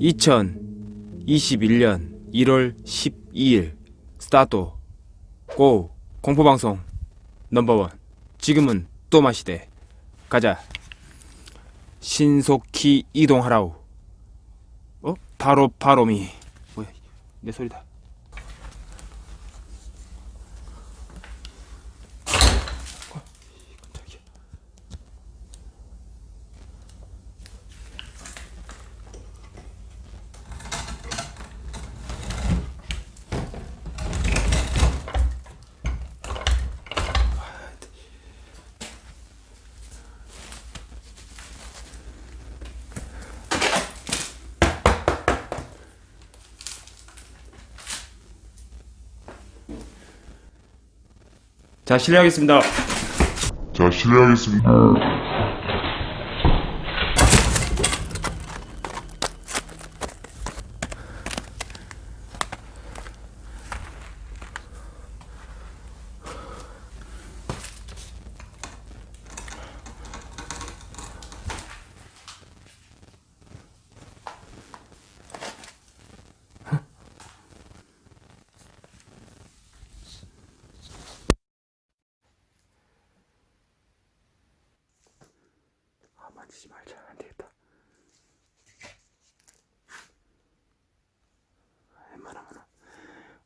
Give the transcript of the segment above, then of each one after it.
(2021년 1월 12일) 스타트 고 공포방송 넘버원. 지금은 또 마시대. 가자. 신속히 이동하라우 어? 바로 바로미. 뭐야 내 소리다 자 실례하겠습니다 자, 실례하겠습니다. 지지 말자 안되겠다 웬만하면은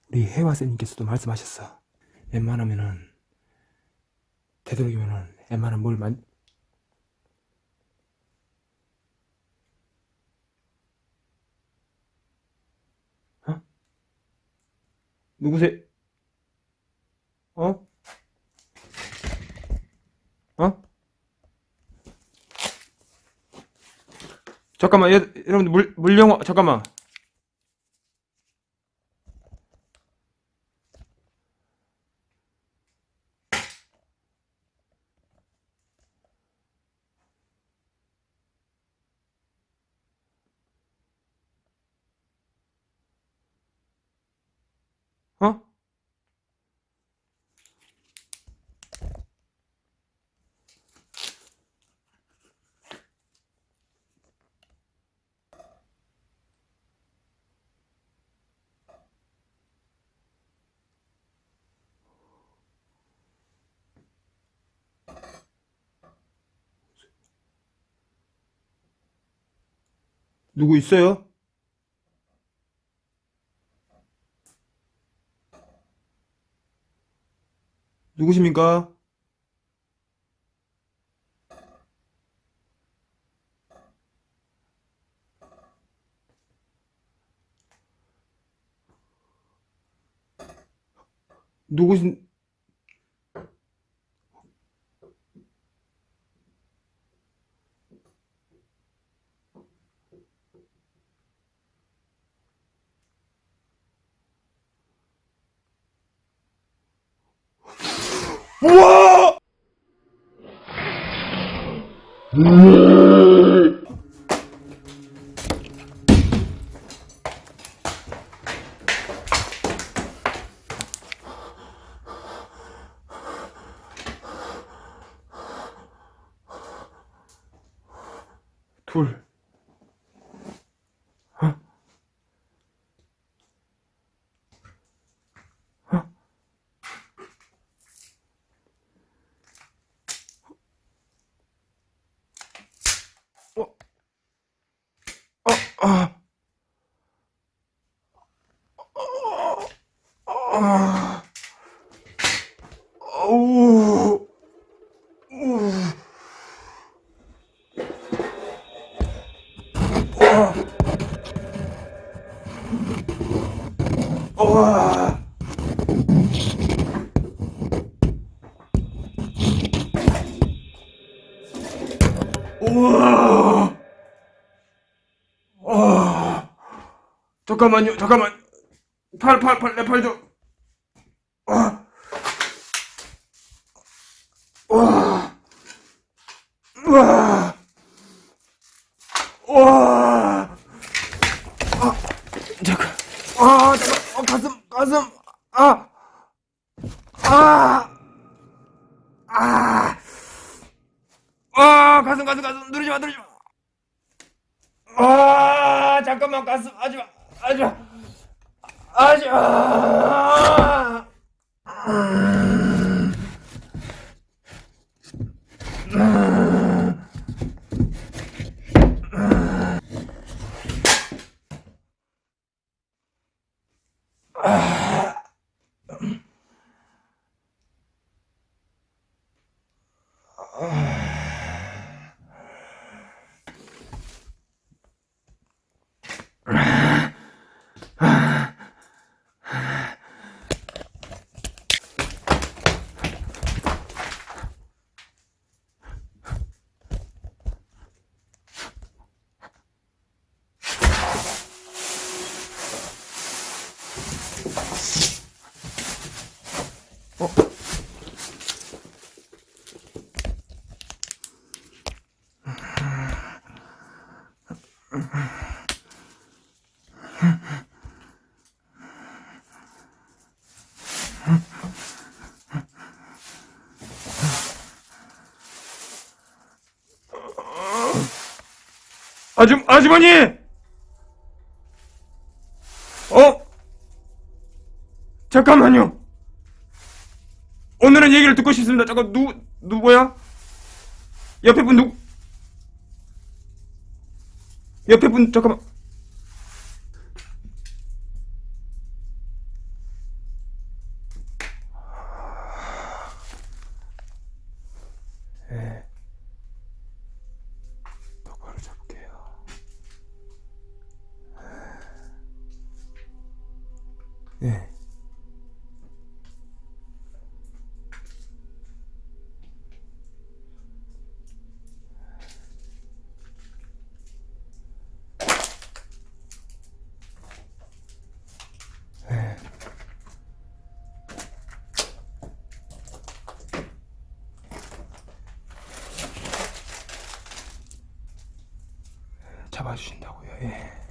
우리 해화쌤님께서도 말씀하셨어 웬만하면은 되도록이면은 웬만한 뭘 만... 어? 누구세요? 어? 어? 잠깐만, 얘, 여러분들, 물, 물영화, 잠깐만. 어? 누구 있어요? 누구십니까? 누구신 Mm-hmm. 아. 아. 어우. 우. 와. 우와. 잠깐만요. 잠깐만. 팔, 팔, 팔, 내팔 좀. 와. 와. 와. 와. 아, 잠깐. 아, 잠깐. 어, 가슴, 가슴. 아. 아! 아! 아, 가슴, 가슴, 가슴, 누르지 마, 누르지 마. 아, 잠깐만, 가슴, 하지 마. 하지 마. 아줌, 아주머니! 어? 잠깐만요. 오늘은 얘기를 듣고 싶습니다. 잠깐, 누, 누구야? 옆에 분 누구? 옆에 분, 잠깐만. 예. 똑바로 잡을게요. 예. 잡아주신다고요. 예.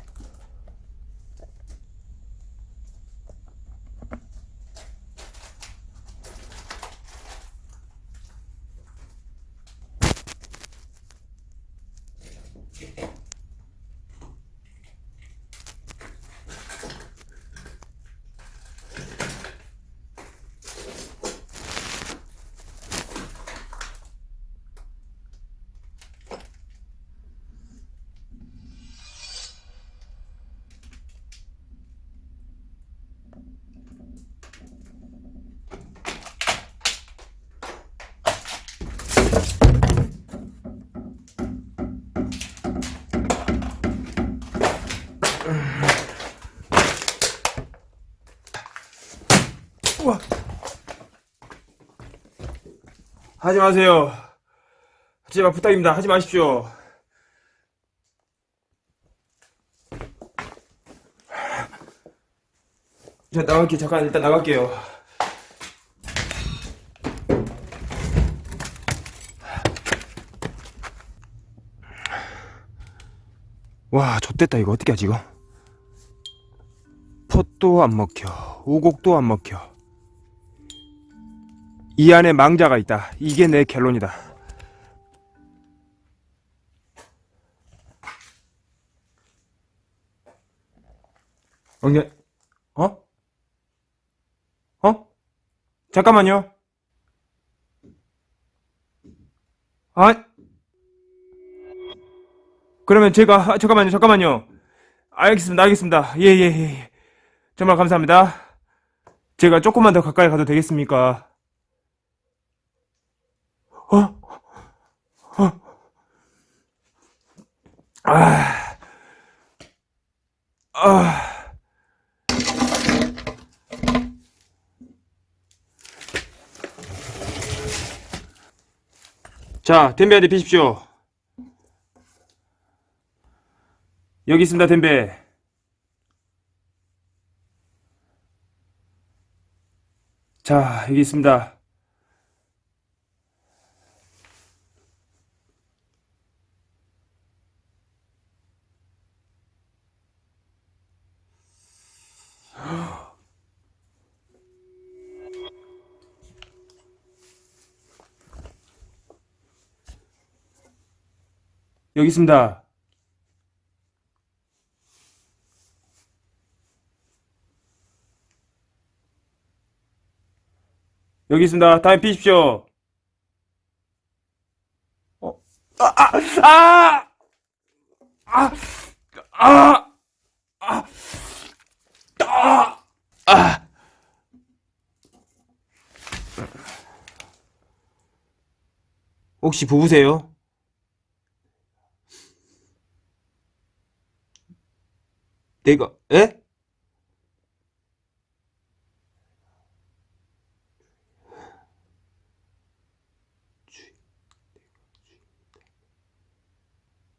하지 마세요. 제발 부탁입니다. 하지 마십시오. 자, 나갈게요. 잠깐 일단 나갈게요. 와, 좆됐다. 이거 어떻게 하지, 이거? 폿도 안 먹혀. 오곡도 안 먹혀. 이 안에 망자가 있다. 이게 내 결론이다. 엉겨, 어? 어? 잠깐만요. 아, 그러면 제가, 아, 잠깐만요, 잠깐만요. 알겠습니다, 알겠습니다. 예, 예, 예. 예. 정말 감사합니다. 제가 조금만 더 가까이 가도 되겠습니까? 어? 어? 아, 아. 자, 덴베한테 비십시오. 여기 있습니다, 덴베. 자, 여기 있습니다. 여기 있습니다. 여기 있습니다. 다음에 피십시오. 어, 아, 아, 아! 아! 아! 아! 아! 아! 혹시 부부세요? 내가, 에?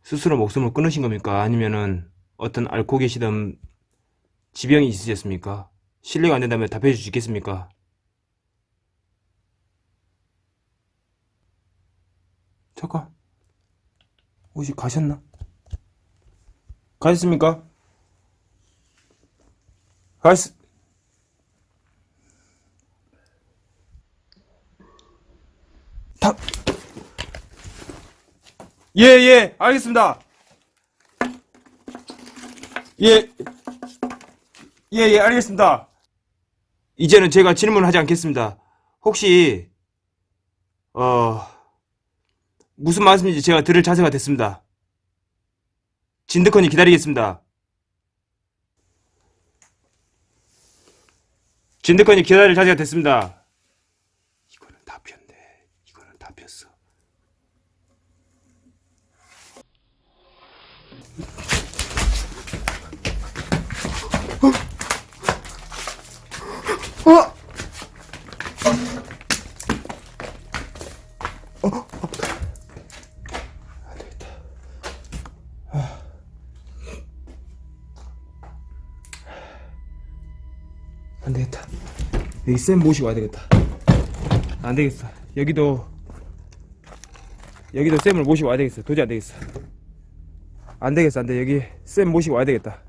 스스로 목숨을 끊으신 겁니까? 아니면은 어떤 앓고 계시던 지병이 있으셨습니까? 실례가 안 된다면 답해 주시겠습니까? 잠깐. 혹시 가셨나? 가셨습니까? 가셨, 다, 예, 예, 알겠습니다. 예, 예, 예, 알겠습니다. 이제는 제가 질문하지 않겠습니다. 혹시, 어, 무슨 말씀인지 제가 들을 자세가 됐습니다. 진드컨이 기다리겠습니다. 진드컨이 기다릴 자세가 됐습니다. 이거는 다 폈네. 이거는 다 폈어. 어? 안 되겠다. 여기 쌤 모시고 와야 되겠다. 안 되겠어. 여기도 여기도 쌤을 모시고 와야 되겠어. 도저히 안 되겠어. 안 되겠어. 안 돼. 여기 쌤 모시고 와야 되겠다.